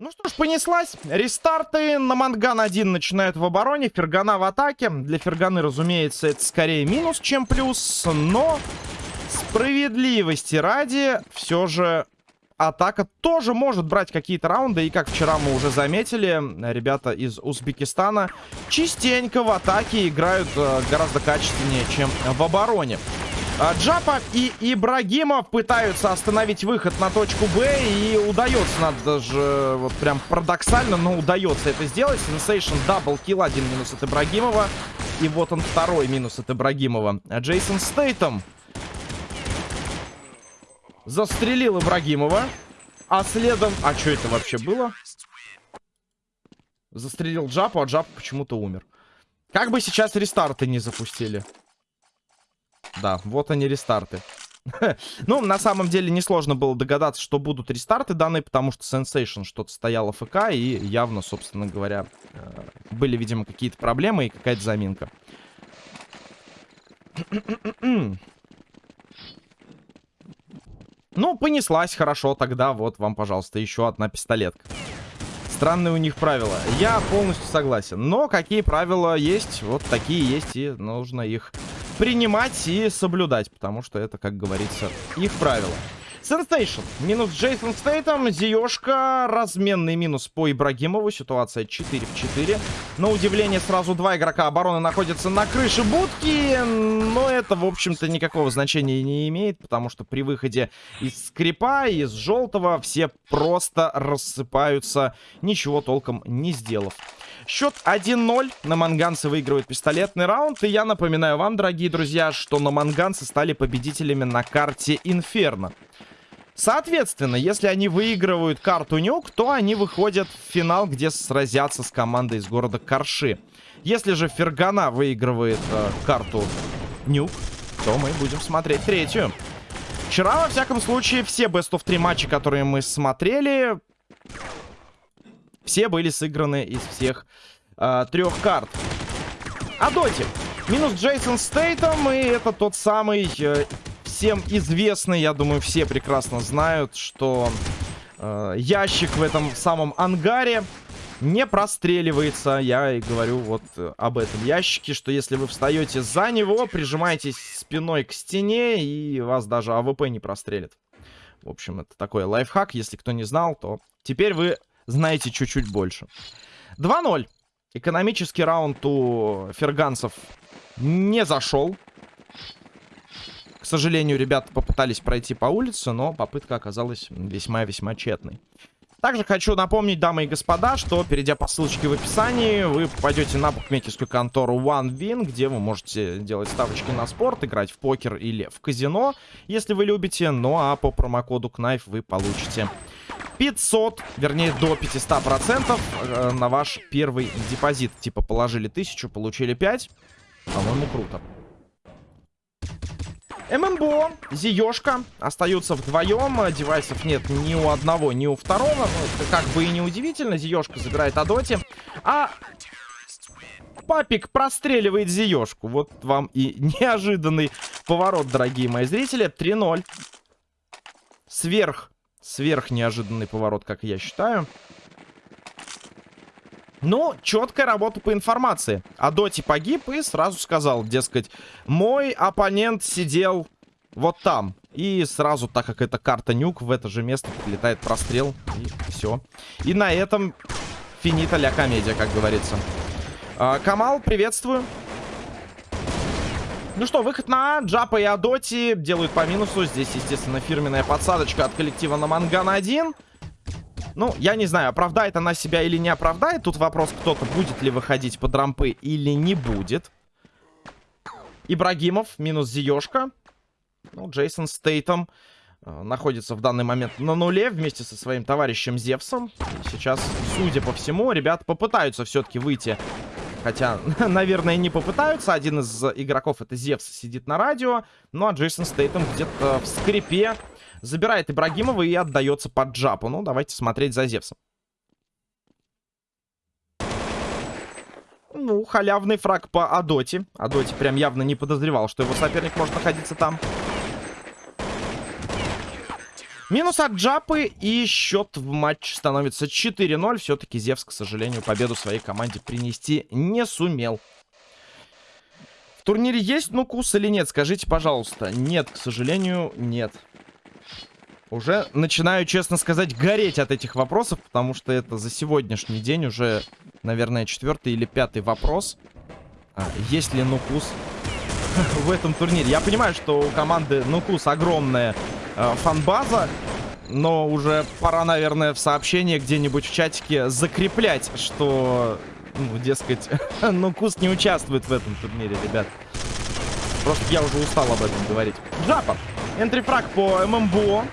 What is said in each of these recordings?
Ну что ж, понеслась. Рестарты. Наманган 1 начинают в обороне. Фергана в атаке. Для Ферганы, разумеется, это скорее минус, чем плюс. Но справедливости ради, все же атака тоже может брать какие-то раунды. И как вчера мы уже заметили, ребята из Узбекистана частенько в атаке играют э, гораздо качественнее, чем в обороне. А, Джапа и Ибрагимов пытаются остановить выход на точку Б. И удается, надо даже вот прям парадоксально, но удается это сделать. Sensation double kill, один минус от Ибрагимова. И вот он второй минус от Ибрагимова. Джейсон Стейтом застрелил Ибрагимова. А следом... А что это вообще было? Застрелил Джапу, а Джап почему-то умер. Как бы сейчас рестарты не запустили. Да, вот они рестарты. ну, на самом деле, несложно было догадаться, что будут рестарты данные, потому что Sensation что-то стояло ФК, и явно, собственно говоря, э, были, видимо, какие-то проблемы и какая-то заминка. ну, понеслась хорошо, тогда вот вам, пожалуйста, еще одна пистолетка. Странные у них правила. Я полностью согласен. Но какие правила есть, вот такие есть, и нужно их принимать и соблюдать, потому что это, как говорится, их правило. Сенсейшн. Минус Джейсон Стейтом. Зиешка. Разменный минус по Ибрагимову. Ситуация 4 в 4. На удивление, сразу два игрока обороны находятся на крыше будки. Но это, в общем-то, никакого значения не имеет. Потому что при выходе из скрипа, из желтого, все просто рассыпаются, ничего толком не сделав. Счет 1-0. На Манганцы выигрывает пистолетный раунд. И я напоминаю вам, дорогие друзья, что на Манганцы стали победителями на карте Инферно. Соответственно, если они выигрывают карту Нюк, то они выходят в финал, где сразятся с командой из города Карши. Если же Фергана выигрывает э, карту Нюк, то мы будем смотреть третью. Вчера, во всяком случае, все Best of 3 матчи, которые мы смотрели, все были сыграны из всех э, трех карт. А доте. Минус Джейсон Стейтом, и это тот самый э, всем известный, я думаю, все прекрасно знают, что э, ящик в этом самом ангаре не простреливается. Я и говорю вот э, об этом ящике, что если вы встаете за него, прижимаетесь спиной к стене, и вас даже АВП не прострелит. В общем, это такой лайфхак. Если кто не знал, то теперь вы знаете чуть-чуть больше. 2-0. Экономический раунд у ферганцев не зашел. К сожалению, ребята попытались пройти по улице, но попытка оказалась весьма-весьма тщетной. Также хочу напомнить, дамы и господа, что, перейдя по ссылочке в описании, вы попадете на букмекерскую контору OneWin, где вы можете делать ставочки на спорт, играть в покер или в казино, если вы любите. Ну а по промокоду KNIFE вы получите 500, вернее до 500% э, на ваш первый депозит. Типа положили 1000, получили 5. По-моему, круто. ММБО, Зиёшка остаются вдвоем. Девайсов нет ни у одного, ни у второго. Ну, это как бы и не удивительно. Зиёшка забирает Адоти. А Папик простреливает Зиёшку. Вот вам и неожиданный поворот, дорогие мои зрители. 3-0. Сверх, сверх неожиданный поворот, как я считаю. Ну, четкая работа по информации. А Доти погиб и сразу сказал, дескать, мой оппонент сидел вот там. И сразу, так как это карта нюк, в это же место прилетает прострел. И все. И на этом финита ля комедия, как говорится. А, Камал, приветствую. Ну что, выход на Джапа и Адоти делают по минусу. Здесь, естественно, фирменная подсадочка от коллектива на Манган 1. Ну, я не знаю, оправдает она себя или не оправдает. Тут вопрос, кто-то будет ли выходить под рампы или не будет. Ибрагимов, минус Зиёшка. Ну, Джейсон Стейтом э, находится в данный момент на нуле вместе со своим товарищем Зевсом. И сейчас, судя по всему, ребята попытаются все-таки выйти. Хотя, наверное, не попытаются. Один из игроков, это Зевс, сидит на радио. Ну, а Джейсон Стейтом где-то в скрипе Забирает Ибрагимова и отдается под джапу. Ну, давайте смотреть за Зевсом. Ну, халявный фраг по Адоте. Адоте прям явно не подозревал, что его соперник может находиться там. Минус от Джапы и счет в матч становится 4-0. Все-таки Зевс, к сожалению, победу своей команде принести не сумел. В турнире есть нукус или нет? Скажите, пожалуйста. Нет, к сожалению, нет. Уже начинаю, честно сказать, гореть от этих вопросов, потому что это за сегодняшний день уже, наверное, четвертый или пятый вопрос. А, есть ли нукус в этом турнире? Я понимаю, что у команды нукус огромная э, фанбаза, но уже пора, наверное, в сообщение где-нибудь в чатике закреплять, что, ну, дескать, нукус не участвует в этом турнире, ребят. Просто я уже устал об этом говорить. Джапа. Энтрифраг по ММБО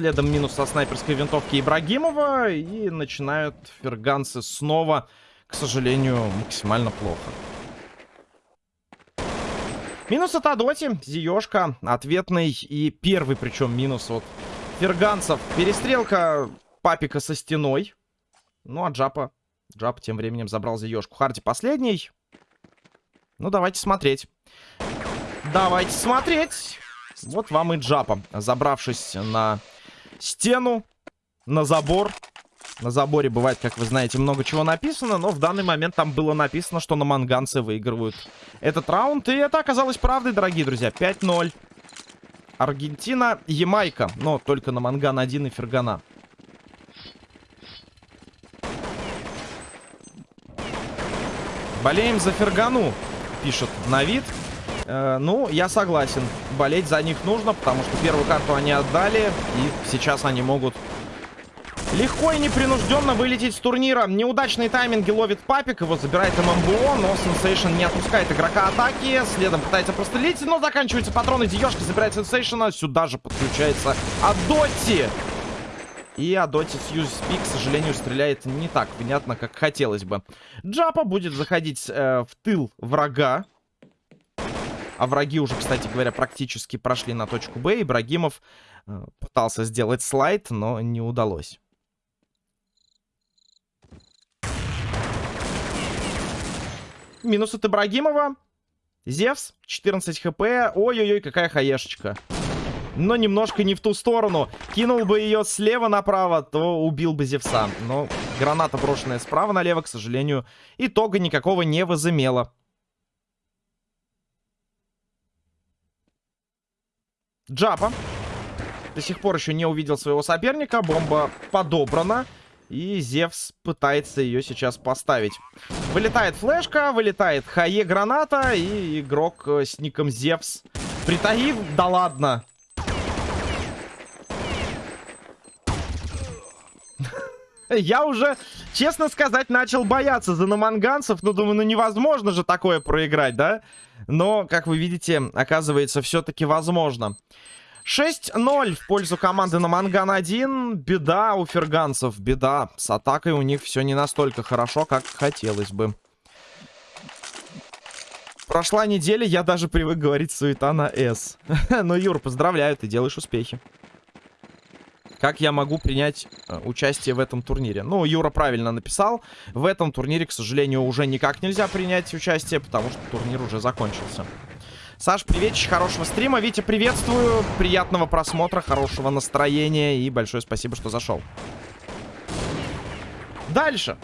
следом минус со снайперской винтовки Ибрагимова. И начинают ферганцы снова, к сожалению, максимально плохо. Минус от Адоти, Зиёшка, ответный и первый, причем минус от ферганцев. Перестрелка папика со стеной. Ну, а Джапа, Джап тем временем забрал Зиёшку. Харди последний. Ну, давайте смотреть. Давайте смотреть. Вот вам и Джапа, забравшись на стену, на забор. На заборе бывает, как вы знаете, много чего написано, но в данный момент там было написано, что на манганцы выигрывают этот раунд. И это оказалось правдой, дорогие друзья. 5-0. Аргентина, Ямайка. Но только Наманган 1 и Фергана. Болеем за Фергану, пишет Навид. Э, ну, я согласен. Болеть за них нужно, потому что первую карту они отдали. И сейчас они могут легко и непринужденно вылететь с турнира. Неудачные тайминги ловит Папик. Его забирает ММБО, но Сенсейшн не отпускает игрока атаки. Следом пытается прострелить, но заканчиваются патроны. Диешка забирает Сенсейшена. Сюда же подключается Адотти. И Адоти Фьюз Спи, к сожалению, стреляет не так понятно, как хотелось бы. Джапа будет заходить э, в тыл врага. А враги уже, кстати говоря, практически прошли на точку Б. Ибрагимов э, пытался сделать слайд, но не удалось. Минус от Ибрагимова. Зевс, 14 хп. Ой-ой-ой, какая хаешечка. Но немножко не в ту сторону. Кинул бы ее слева направо, то убил бы Зевса. Но граната, брошенная справа налево, к сожалению, итога никакого не возымела. Джапа. До сих пор еще не увидел своего соперника. Бомба подобрана. И Зевс пытается ее сейчас поставить. Вылетает флешка, вылетает Хае граната. И игрок э, с ником Зевс. Притаив? Да ладно. Я уже, честно сказать, начал бояться за наманганцев. Ну, думаю, ну невозможно же такое проиграть, да? Но, как вы видите, оказывается, все-таки возможно. 6-0 в пользу команды на Манган 1. Беда у ферганцев, беда. С атакой у них все не настолько хорошо, как хотелось бы. Прошла неделя, я даже привык говорить суета на S. Но, Юр, поздравляю, ты делаешь успехи. Как я могу принять э, участие в этом турнире? Ну, Юра правильно написал. В этом турнире, к сожалению, уже никак нельзя принять участие, потому что турнир уже закончился. Саш, приветич, хорошего стрима. Витя, приветствую. Приятного просмотра, хорошего настроения и большое спасибо, что зашел. Дальше.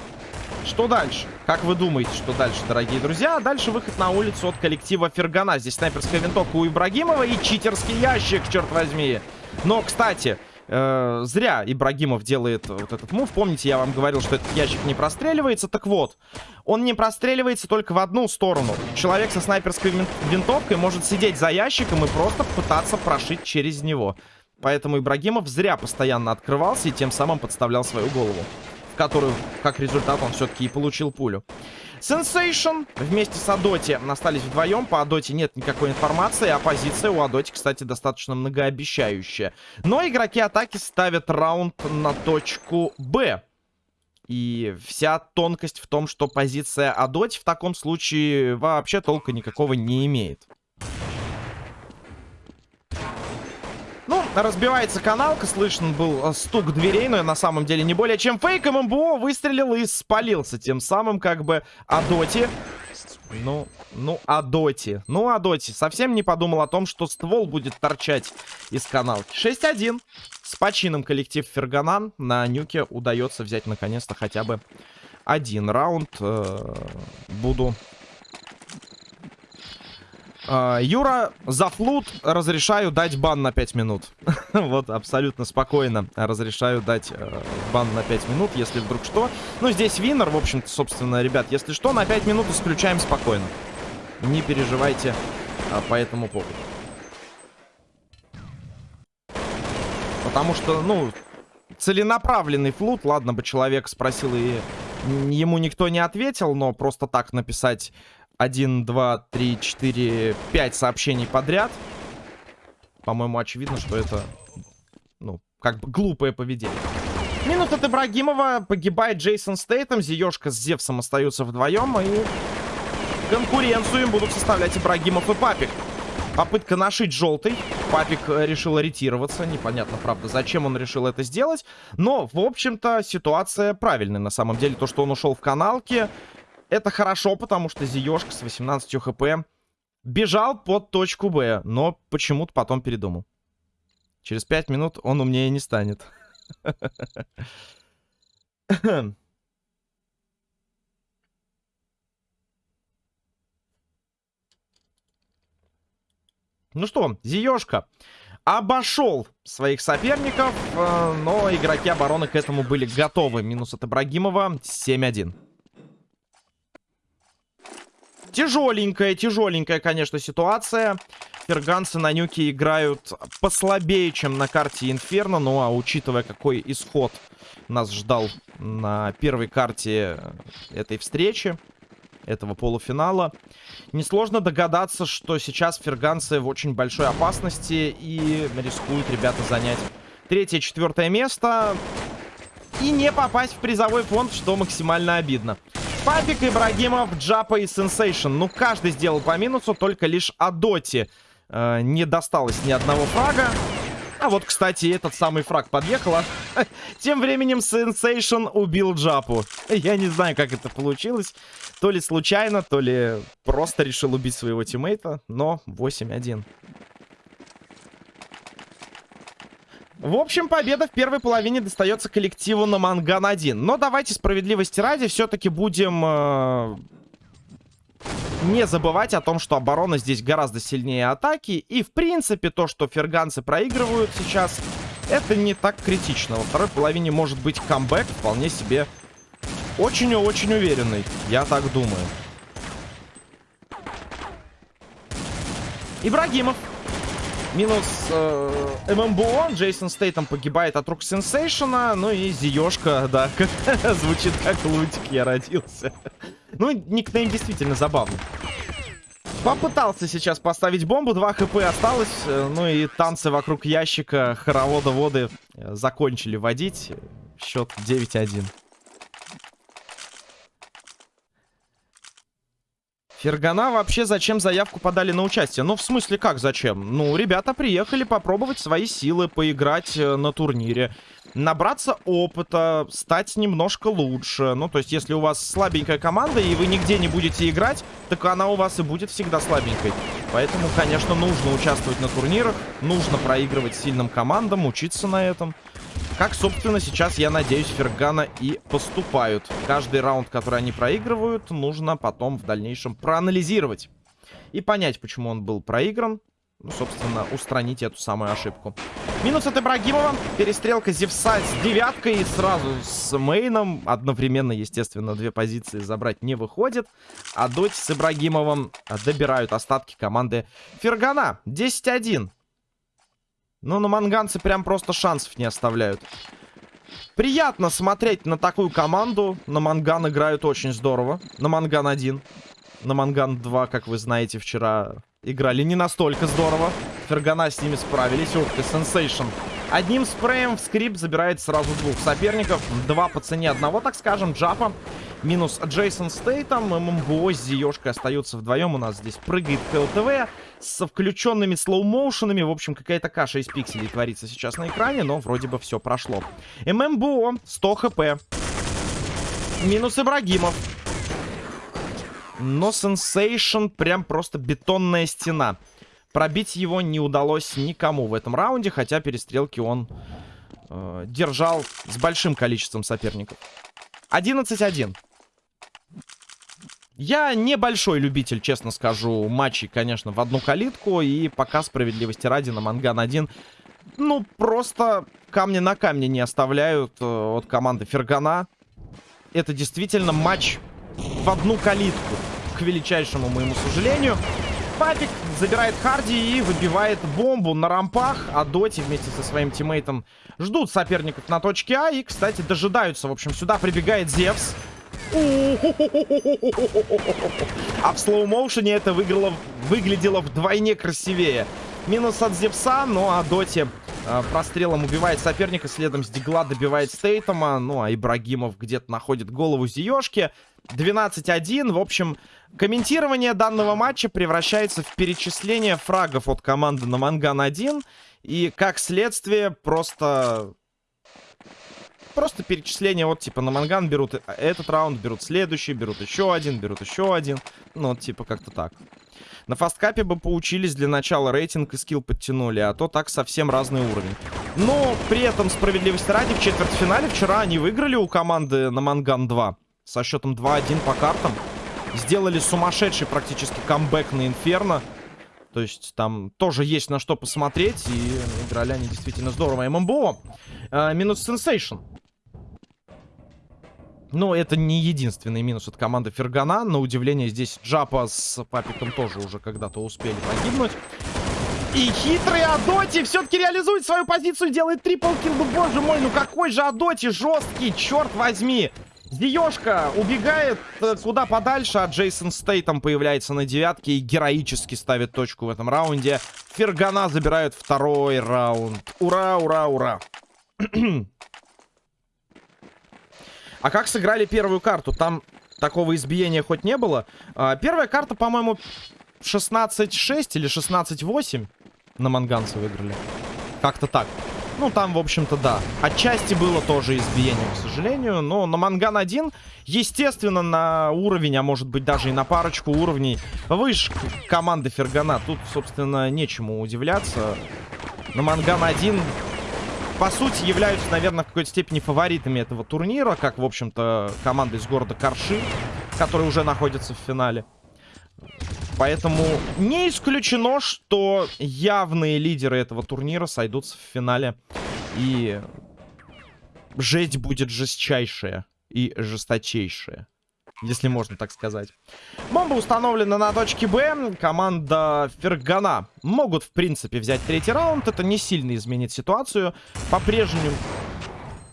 Что дальше? Как вы думаете, что дальше, дорогие друзья? Дальше выход на улицу от коллектива Фергана. Здесь снайперская винтовка у Ибрагимова и читерский ящик, черт возьми. Но, кстати, э, зря Ибрагимов делает вот этот мув. Помните, я вам говорил, что этот ящик не простреливается? Так вот, он не простреливается только в одну сторону. Человек со снайперской винтовкой может сидеть за ящиком и просто пытаться прошить через него. Поэтому Ибрагимов зря постоянно открывался и тем самым подставлял свою голову. Которую, как результат, он все-таки и получил пулю. Сенсейшн вместе с Адоти остались вдвоем. По Адоти нет никакой информации, а позиция у Адоти, кстати, достаточно многообещающая. Но игроки атаки ставят раунд на точку Б. И вся тонкость в том, что позиция Адоти в таком случае вообще толка никакого не имеет. Разбивается каналка, слышен был э, стук дверей, но на самом деле не более чем фейк. ММБО выстрелил и спалился. Тем самым, как бы, Адоти Ну, ну, а доти. Ну, а доти. Совсем не подумал о том, что ствол будет торчать из каналки. 6-1. С почином коллектив Ферганан. На нюке удается взять, наконец-то, хотя бы один раунд. Э буду Uh, Юра, за флут разрешаю дать бан на 5 минут. вот, абсолютно спокойно разрешаю дать uh, бан на 5 минут, если вдруг что. Ну, здесь винер, в общем-то, собственно, ребят, если что, на 5 минут исключаем спокойно. Не переживайте uh, по этому поводу. Потому что, ну, целенаправленный флут, ладно бы человек спросил и ему никто не ответил, но просто так написать 1, 2, 3, 4, 5 сообщений подряд. По-моему, очевидно, что это, ну, как бы глупое поведение. Минус от Ибрагимова. Погибает Джейсон Стейтом. Зиешка с Зевсом остаются вдвоем. И конкуренцию им будут составлять Ибрагимов и Папик. Попытка нашить желтый. Папик решил ориентироваться. Непонятно, правда, зачем он решил это сделать. Но, в общем-то, ситуация правильная. На самом деле, то, что он ушел в каналке, это хорошо, потому что Зиёшка с 18 хп бежал под точку Б, но почему-то потом передумал. Через 5 минут он умнее не станет. Ну что, Зиёшка обошел своих соперников, э, но игроки обороны к этому были готовы. Минус от Ибрагимова 7-1. Тяжеленькая, тяжеленькая, конечно, ситуация. Ферганцы на нюке играют послабее, чем на карте Инферно. Ну, а учитывая, какой исход нас ждал на первой карте этой встречи, этого полуфинала, несложно догадаться, что сейчас ферганцы в очень большой опасности и рискуют ребята занять третье, четвертое место и не попасть в призовой фонд, что максимально обидно. Папик, Ибрагимов, Джапа и Сенсейшн. Ну, каждый сделал по минусу, только лишь Адоти э, не досталось ни одного фрага. А вот, кстати, этот самый фраг подъехал. А тем временем Сенсейшн убил Джапу. Я не знаю, как это получилось. То ли случайно, то ли просто решил убить своего тиммейта. Но 8-1. В общем, победа в первой половине достается коллективу Наманган-1. Но давайте справедливости ради все-таки будем э, не забывать о том, что оборона здесь гораздо сильнее атаки. И, в принципе, то, что ферганцы проигрывают сейчас, это не так критично. Во второй половине может быть камбэк вполне себе очень и очень уверенный. Я так думаю. Ибрагимов Минус э, ММБО. Джейсон Стейтом погибает от рук Сенсейшена. Ну и Зиёшка, да, звучит как лутик, я родился. ну, никнейм действительно забавный. Попытался сейчас поставить бомбу, 2 хп осталось. Э, ну и танцы вокруг ящика хоровода воды э, закончили водить. Счет 9-1. Фергана вообще зачем заявку подали на участие? Ну, в смысле, как зачем? Ну, ребята приехали попробовать свои силы, поиграть э, на турнире. Набраться опыта, стать немножко лучше. Ну, то есть, если у вас слабенькая команда, и вы нигде не будете играть, так она у вас и будет всегда слабенькой. Поэтому, конечно, нужно участвовать на турнирах, нужно проигрывать сильным командам, учиться на этом. Как, собственно, сейчас, я надеюсь, Фергана и поступают. Каждый раунд, который они проигрывают, нужно потом в дальнейшем проанализировать. И понять, почему он был проигран. Ну, собственно, устранить эту самую ошибку. Минус от Ибрагимова. Перестрелка Зевса с девяткой. И сразу с мейном. Одновременно, естественно, две позиции забрать не выходит. А Доти с Ибрагимовым добирают остатки команды Фергана. 10-1. Ну, на манганцы прям просто шансов не оставляют. Приятно смотреть на такую команду. На манган играют очень здорово. На манган 1. На манган 2, как вы знаете, вчера играли не настолько здорово. Фергана с ними справились. Ух ты, сенсейшн. Одним спреем в скрипт забирает сразу двух соперников. Два по цене одного, так скажем, Джапа. Минус Джейсон Стейтом. ММБО с Зиёшкой остаются вдвоем. У нас здесь прыгает КЛТВ со включенными слоумоушенами. В общем, какая-то каша из пикселей творится сейчас на экране, но вроде бы все прошло. ММБО 100 хп. Минус Ибрагимов. Но Сенсейшн прям просто бетонная стена. Пробить его не удалось никому в этом раунде, хотя перестрелки он э, держал с большим количеством соперников. 11-1. Я небольшой любитель, честно скажу, матчей, конечно, в одну калитку. И пока справедливости ради на Манган 1, ну, просто камни на камне не оставляют э, от команды Фергана. Это действительно матч в одну калитку, к величайшему моему сожалению. Папик забирает Харди и выбивает бомбу на рампах. А Доти вместе со своим тиммейтом ждут соперников на точке А. И, кстати, дожидаются. В общем, сюда прибегает Зевс. А в слоу-моушене это выиграло, выглядело вдвойне красивее. Минус от Зевса, ну а Доти прострелом убивает соперника, следом с Дигла добивает Стейтома. Ну а Ибрагимов где-то находит голову Зиёшки. 12-1. В общем, комментирование данного матча превращается в перечисление фрагов от команды на Манган-1. И, как следствие, просто Просто перечисление, вот, типа, на манган берут этот раунд, берут следующий, берут еще один, берут еще один. Ну, вот, типа, как-то так. На фасткапе бы поучились для начала рейтинг и скилл подтянули, а то так совсем разный уровень. Но при этом, справедливости ради, в четвертьфинале вчера они выиграли у команды на Манган 2 со счетом 2-1 по картам. Сделали сумасшедший практически камбэк на Инферно. То есть там тоже есть на что посмотреть. И играли они действительно здорово. ММБО. Э, минус Сенсейшн. Но это не единственный минус от команды Фергана. На удивление, здесь Джапа с Папиком тоже уже когда-то успели погибнуть. И хитрый Адоти все-таки реализует свою позицию, делает triple kill. Ну, боже мой, ну какой же Адоти жесткий, черт возьми. Зиёшка убегает э, куда подальше, а Джейсон Стейтом появляется на девятке и героически ставит точку в этом раунде. Фергана забирают второй раунд. Ура, ура, ура. А как сыграли первую карту? Там такого избиения хоть не было. А, первая карта, по-моему, 16-6 или 16-8 на манганце выиграли. Как-то так. Ну, там, в общем-то, да. Отчасти было тоже избиение, к сожалению. Но на Манган 1, естественно, на уровень, а может быть даже и на парочку уровней выше команды Фергана. Тут, собственно, нечему удивляться. На Манган 1 по сути, являются, наверное, в какой-то степени фаворитами этого турнира, как, в общем-то, команда из города Карши, которая уже находится в финале. Поэтому не исключено, что явные лидеры этого турнира сойдутся в финале. И жесть будет жестчайшая и жесточайшая если можно так сказать. Бомба установлена на точке Б. Команда Фергана могут, в принципе, взять третий раунд. Это не сильно изменит ситуацию. По-прежнему...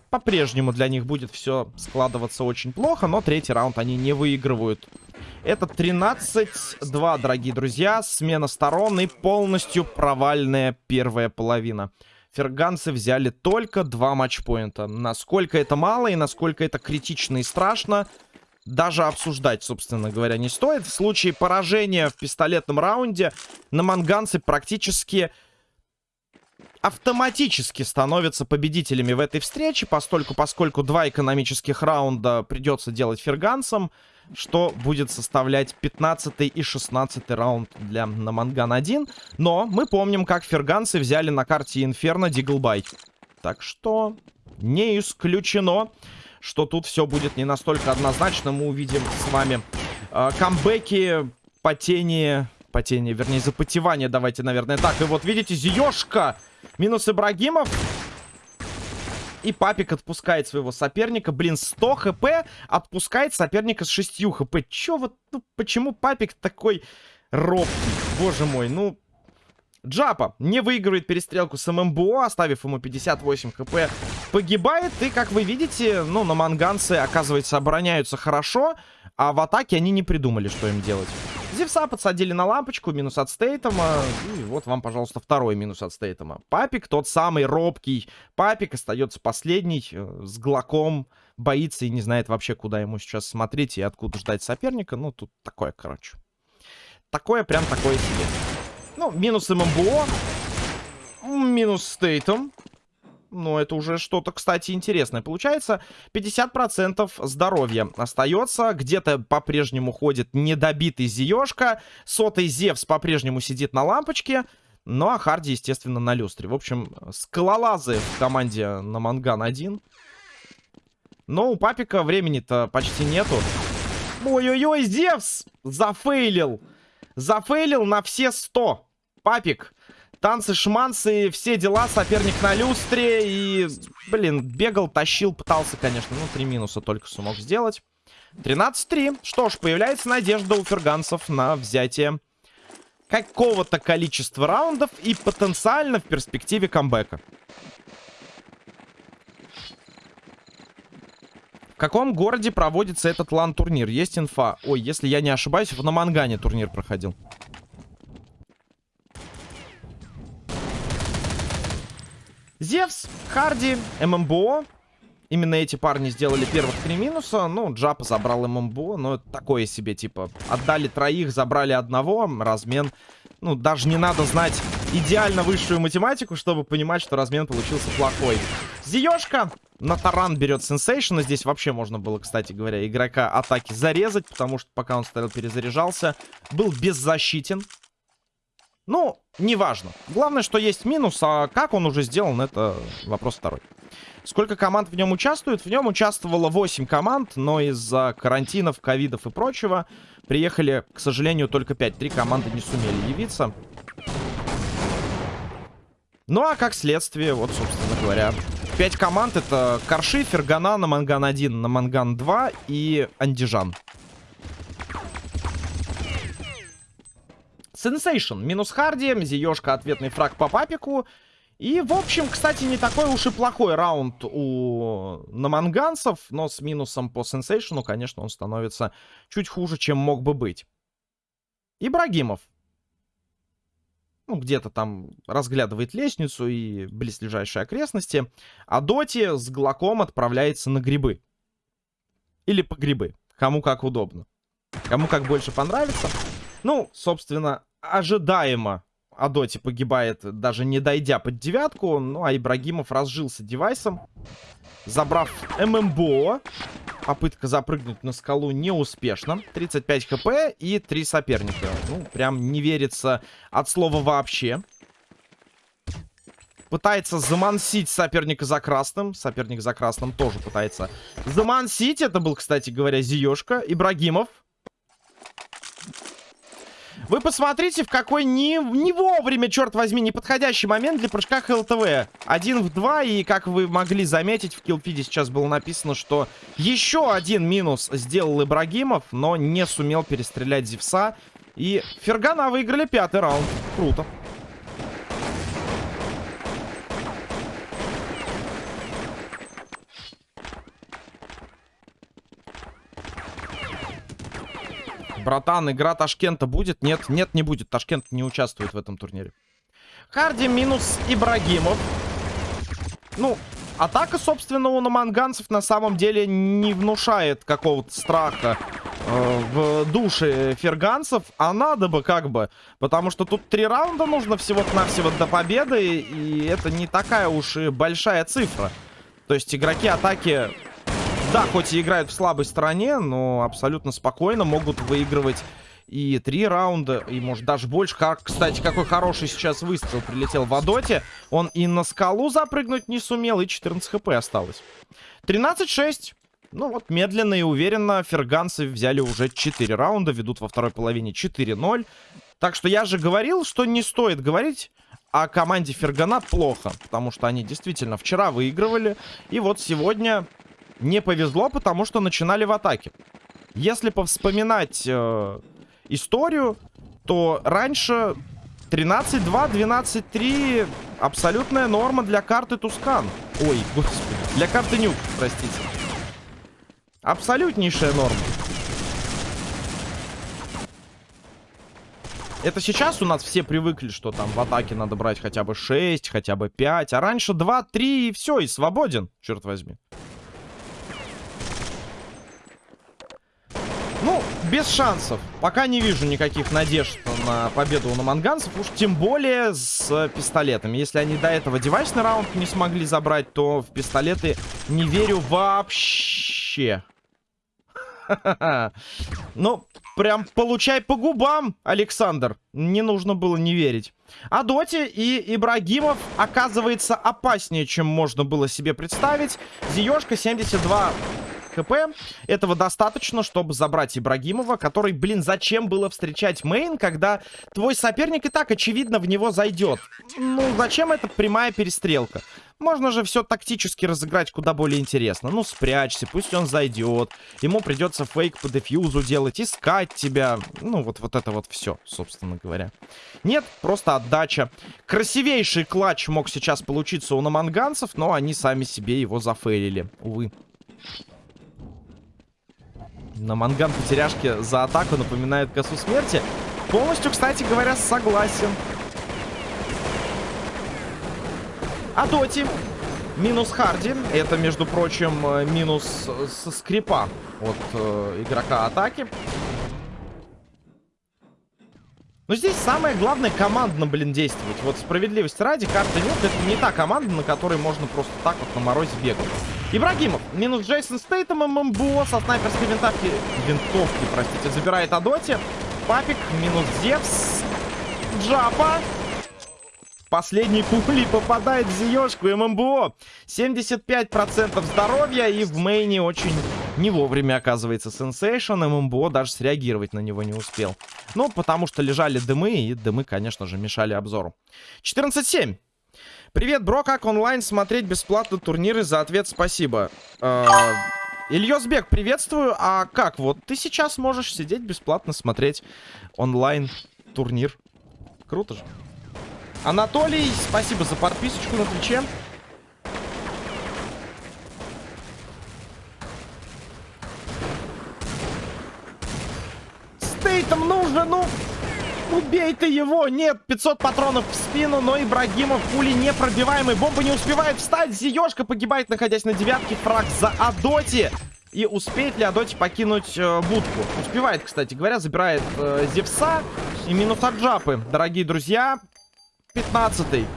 По-прежнему для них будет все складываться очень плохо, но третий раунд они не выигрывают. Это 13-2, дорогие друзья. Смена сторон и полностью провальная первая половина. Ферганцы взяли только два матчпоинта. Насколько это мало и насколько это критично и страшно, даже обсуждать, собственно говоря, не стоит. В случае поражения в пистолетном раунде на манганцы практически автоматически становятся победителями в этой встрече, постольку, поскольку два экономических раунда придется делать ферганцам, что будет составлять 15 и 16 раунд для Наманган 1. Но мы помним, как ферганцы взяли на карте Инферно deagle buy. Так что не исключено что тут все будет не настолько однозначно. Мы увидим с вами э, камбэки, потение... Потение, вернее, запотевание, давайте, наверное, так. И вот, видите, Зиёшка минус Ибрагимов. И Папик отпускает своего соперника. Блин, 100 хп отпускает соперника с 6 хп. Чё вот, ну, почему Папик такой робкий? Боже мой, ну, Джапа не выигрывает перестрелку с ММБО, оставив ему 58 хп. Погибает, и, как вы видите, ну, наманганцы, оказывается, обороняются хорошо, а в атаке они не придумали, что им делать. Зевса подсадили на лампочку, минус от Стейтома. И вот вам, пожалуйста, второй минус от Стейтома. Папик тот самый робкий. Папик остается последний, э, с глоком, боится и не знает вообще, куда ему сейчас смотреть и откуда ждать соперника. Ну, тут такое, короче. Такое прям такое себе. Ну, минус ММБО. Минус Стейтом. Ну, это уже что-то, кстати, интересное. Получается, 50% здоровья остается. Где-то по-прежнему ходит недобитый Зиёшка. Сотый Зевс по-прежнему сидит на лампочке. Ну, а Харди, естественно, на люстре. В общем, скалолазы в команде на Манган 1. Но у Папика времени-то почти нету. Ой-ой-ой, Зевс зафейлил. Зафейлил на все 100. Папик. Танцы, шманцы, все дела. Соперник на люстре. И, блин, бегал, тащил, пытался, конечно. Ну, три минуса только смог сделать. 13-3. Что ж, появляется надежда у ферганцев на взятие какого-то количества раундов и потенциально в перспективе камбэка. В каком городе проводится этот лан-турнир? Есть инфа? Ой, если я не ошибаюсь, в Намангане турнир проходил. Зевс, Харди, ММБО. Именно эти парни сделали первых три минуса. Ну, Джапа забрал ММБО, но это такое себе, типа, отдали троих, забрали одного. Размен, ну, даже не надо знать идеально высшую математику, чтобы понимать, что размен получился плохой. Зиёшка на таран берет сенсейшн. Здесь вообще можно было, кстати говоря, игрока атаки зарезать, потому что пока он стоял, перезаряжался, был беззащитен. Ну, неважно. Главное, что есть минус, а как он уже сделан, это вопрос второй. Сколько команд в нем участвует? В нем участвовало 8 команд, но из-за карантинов, ковидов и прочего приехали, к сожалению, только 5. Три команды не сумели явиться. Ну, а как следствие, вот, собственно говоря, 5 команд это Карши, Фергана, Наманган 1, Наманган 2 и Андижан. Сенсейшн минус Харди, Зиёшка ответный фраг по папику. И, в общем, кстати, не такой уж и плохой раунд у наманганцев, но с минусом по сенсейшну, конечно, он становится чуть хуже, чем мог бы быть. Ибрагимов. Ну, где-то там разглядывает лестницу и близлежащие окрестности. А Доти с Глоком отправляется на грибы. Или по грибы. Кому как удобно. Кому как больше понравится. Ну, собственно, ожидаемо Адоти погибает, даже не дойдя под девятку. Ну, а Ибрагимов разжился девайсом. Забрав ММБО. Попытка запрыгнуть на скалу неуспешна. 35 хп и 3 соперника. Ну, прям не верится от слова вообще. Пытается замансить соперника за красным. Соперник за красным тоже пытается замансить. Это был, кстати говоря, Зиёшка. Ибрагимов вы посмотрите, в какой не, не вовремя, черт возьми, неподходящий момент для прыжка ХЛТВ. Один в два, и как вы могли заметить, в киллфиде сейчас было написано, что еще один минус сделал Ибрагимов, но не сумел перестрелять Зевса. И Фергана выиграли пятый раунд. Круто. Братан, игра Ташкента будет? Нет, нет, не будет. Ташкент не участвует в этом турнире. Харди минус Ибрагимов. Ну, атака, собственно, у наманганцев на самом деле не внушает какого-то страха э, в душе ферганцев. А надо бы как бы. Потому что тут три раунда нужно всего-навсего до победы. И это не такая уж и большая цифра. То есть игроки атаки да, хоть и играют в слабой стороне, но абсолютно спокойно могут выигрывать и три раунда, и может даже больше. Как, кстати, какой хороший сейчас выстрел прилетел в Адоте. Он и на скалу запрыгнуть не сумел, и 14 хп осталось. 13-6. Ну вот, медленно и уверенно ферганцы взяли уже 4 раунда, ведут во второй половине 4-0. Так что я же говорил, что не стоит говорить о команде Фергана плохо, потому что они действительно вчера выигрывали, и вот сегодня не повезло, потому что начинали в атаке. Если повспоминать э, историю, то раньше 13-2, 12-3 абсолютная норма для карты Тускан. Ой, господи, для карты Нюк, простите. Абсолютнейшая норма. Это сейчас у нас все привыкли, что там в атаке надо брать хотя бы 6, хотя бы 5. А раньше 2, 3 и все, и свободен, черт возьми. Без шансов. Пока не вижу никаких надежд на победу у наманганцев. Уж тем более с пистолетами. Если они до этого девайсный раунд не смогли забрать, то в пистолеты не верю вообще. Ну, прям получай по губам, Александр. Не нужно было не верить. А Доти и Ибрагимов оказывается опаснее, чем можно было себе представить. Зиёшка 72 хп. Этого достаточно, чтобы забрать Ибрагимова, который, блин, зачем было встречать мейн, когда твой соперник и так, очевидно, в него зайдет? Ну, зачем эта прямая перестрелка? Можно же все тактически разыграть куда более интересно. Ну, спрячься, пусть он зайдет. Ему придется фейк по дефьюзу делать, искать тебя. Ну, вот, вот это вот все, собственно говоря. Нет, просто отдача. Красивейший клатч мог сейчас получиться у наманганцев, но они сами себе его зафейлили. Увы. На манган потеряшки за атаку напоминает косу смерти. Полностью, кстати говоря, согласен. А Доти минус Харди. Это, между прочим, э, минус со скрипа от э, игрока атаки. Но здесь самое главное командно, блин, действовать. Вот справедливости ради, карта Nuke, это не та команда, на которой можно просто так вот на морозе бегать. Ибрагимов, минус Джейсон Стейтом, ММБО со снайперской винтовки, винтовки, простите, забирает Адоти. Папик, минус Зевс, Джапа, Последней пули попадает в Зиёшку ММБО. 75% здоровья и в мейне очень не вовремя оказывается сенсейшн. ММБО даже среагировать на него не успел. Ну, потому что лежали дымы, и дымы, конечно же, мешали обзору. 14-7. Привет, бро, как онлайн смотреть бесплатно турниры? За ответ спасибо. Э Ильёсбек, приветствую. А как вот? Ты сейчас можешь сидеть бесплатно смотреть онлайн турнир. Круто же. Анатолий, спасибо за подписочку на Твиче. Стейтом нужно, ну... Убей ты его! Нет, 500 патронов в спину, но Ибрагимов пули непробиваемый. Бомба не успевает встать. Зиёшка погибает, находясь на девятке. Фраг за Адоти. И успеет ли Адоти покинуть э, будку? Успевает, кстати говоря, забирает э, Зевса и минус от Джапы. Дорогие друзья, 15-й.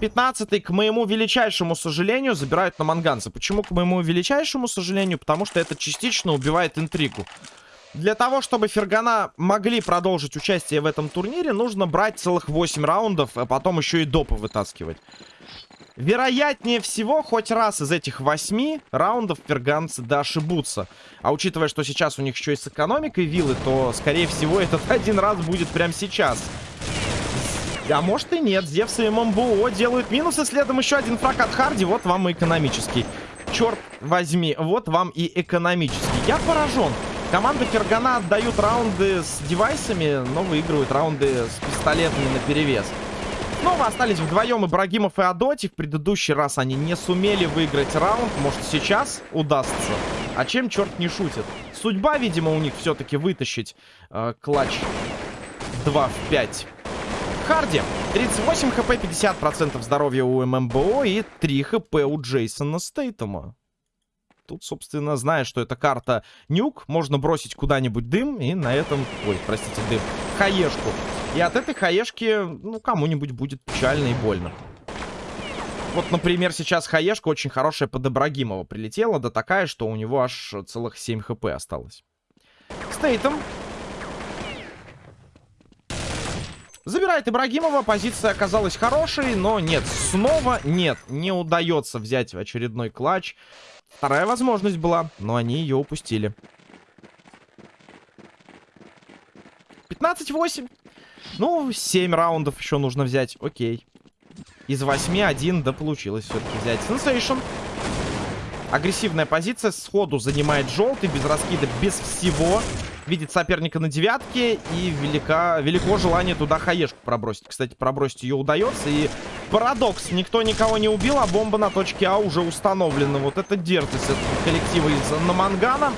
15 к моему величайшему сожалению, забирают на манганца. Почему к моему величайшему сожалению? Потому что это частично убивает интригу. Для того, чтобы Фергана могли продолжить участие в этом турнире, нужно брать целых 8 раундов, а потом еще и допы вытаскивать. Вероятнее всего, хоть раз из этих 8 раундов ферганцы да ошибутся. А учитывая, что сейчас у них еще и с экономикой виллы, то, скорее всего, этот один раз будет прямо сейчас. А может и нет. Зевс и ММБО делают минусы. Следом еще один фраг от Харди. Вот вам и экономический. Черт возьми, вот вам и экономический. Я поражен. Команда Фергана отдают раунды с девайсами, но выигрывают раунды с пистолетами на перевес. Снова остались вдвоем Ибрагимов и Адоти. В предыдущий раз они не сумели выиграть раунд. Может, сейчас удастся? А чем черт не шутит? Судьба, видимо, у них все-таки вытащить э, клатч 2 в 5. Харди. 38 хп, 50% здоровья у ММБО и 3 хп у Джейсона Стейтома. Тут, собственно, зная, что это карта нюк, можно бросить куда-нибудь дым и на этом... Ой, простите, дым. Хаешку. И от этой хаешки, ну, кому-нибудь будет печально и больно. Вот, например, сейчас хаешка очень хорошая под Ибрагимова прилетела, да такая, что у него аж целых 7 хп осталось. Стейтом Забирает Ибрагимова. Позиция оказалась хорошей, но нет. Снова нет. Не удается взять очередной клатч. Вторая возможность была, но они ее упустили. 15-8. Ну, 7 раундов еще нужно взять. Окей. Из 8 один, да получилось все-таки взять. Сенсейшн. Агрессивная позиция. Сходу занимает желтый. Без раскида, без всего видит соперника на девятке. И велика, велико желание туда хаешку пробросить. Кстати, пробросить ее удается. И парадокс. Никто никого не убил, а бомба на точке А уже установлена. Вот это дерзость этого коллектива из Намангана.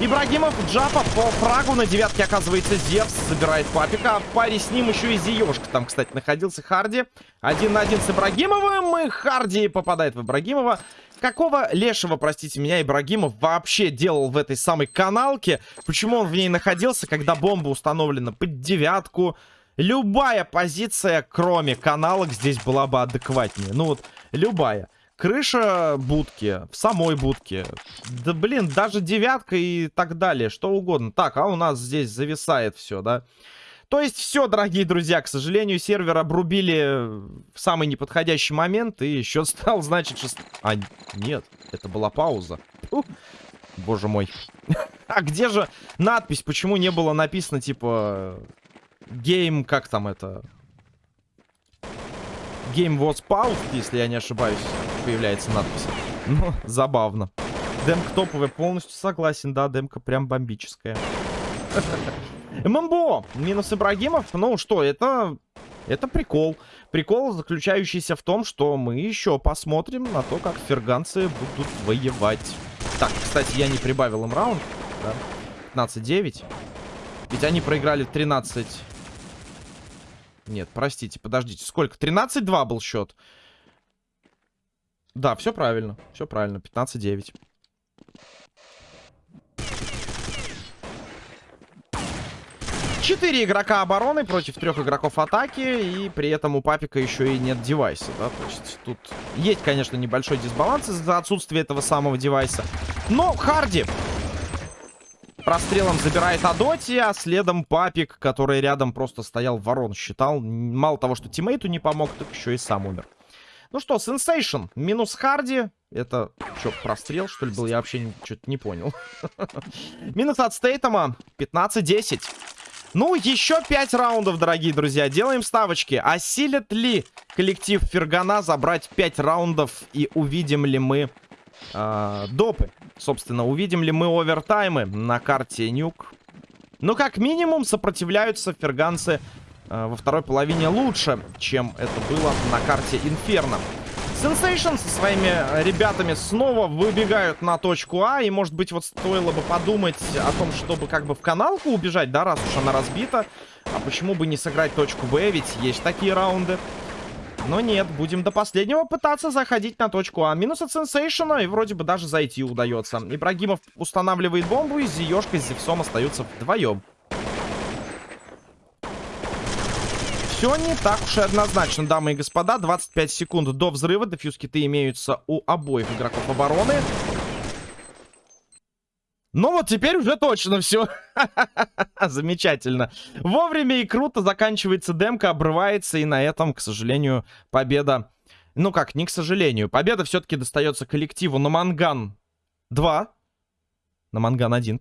Ибрагимов, Джапа по фрагу. На девятке оказывается Зевс. Забирает папика. А в паре с ним еще и Зиешка. Там, кстати, находился Харди. Один на один с Ибрагимовым. И Харди попадает в Ибрагимова. Какого лешего, простите меня, Ибрагимов вообще делал в этой самой каналке? Почему он в ней находился, когда бомба установлена под девятку? Любая позиция, кроме каналок, здесь была бы адекватнее. Ну вот, любая. Крыша будки, в самой будке. Да блин, даже девятка и так далее, что угодно. Так, а у нас здесь зависает все, да? То есть все, дорогие друзья, к сожалению, сервер обрубили в самый неподходящий момент. И счет стал, значит, шест... А, нет, это была пауза. Фу. Боже мой. а где же надпись? Почему не было написано, типа... Game, как там это? Game was paused, если я не ошибаюсь появляется надпись. Ну, забавно. Демка топовая, полностью согласен, да, демка прям бомбическая. ММБО, минус Ибрагимов, ну что, это... Это прикол. Прикол, заключающийся в том, что мы еще посмотрим на то, как ферганцы будут воевать. Так, кстати, я не прибавил им раунд. Да? 15-9. Ведь они проиграли 13... Нет, простите, подождите. Сколько? 13-2 был счет. Да, все правильно. Все правильно. 15-9. Четыре игрока обороны против трех игроков атаки. И при этом у Папика еще и нет девайса, да? То есть тут есть, конечно, небольшой дисбаланс из-за отсутствия этого самого девайса. Но Харди прострелом забирает Адоти, а следом Папик, который рядом просто стоял, ворон считал. Мало того, что тиммейту не помог, так еще и сам умер. Ну что, Сенсейшн минус Харди. Это что, прострел, что ли, был? Я вообще что-то не понял. минус от Стейтома 15-10. Ну, еще 5 раундов, дорогие друзья. Делаем ставочки. Осилит ли коллектив Фергана забрать 5 раундов? И увидим ли мы э, допы? Собственно, увидим ли мы овертаймы на карте Нюк? Ну, как минимум, сопротивляются ферганцы Э, во второй половине лучше, чем это было на карте Инферно. Sensation со своими ребятами снова выбегают на точку А. И, может быть, вот стоило бы подумать о том, чтобы как бы в каналку убежать, да, раз уж она разбита. А почему бы не сыграть точку Б, ведь есть такие раунды. Но нет, будем до последнего пытаться заходить на точку А. Минус от Сенсейшена, и вроде бы даже зайти удается. Ибрагимов устанавливает бомбу, и Зиёшка с Зевсом остаются вдвоем. Все не так уж и однозначно, дамы и господа. 25 секунд до взрыва. Дефьюз-киты имеются у обоих игроков обороны. Ну вот теперь уже точно все. Замечательно. Вовремя и круто заканчивается демка, обрывается. И на этом, к сожалению, победа... Ну как, не к сожалению. Победа все-таки достается коллективу на Манган 2. На Манган 1.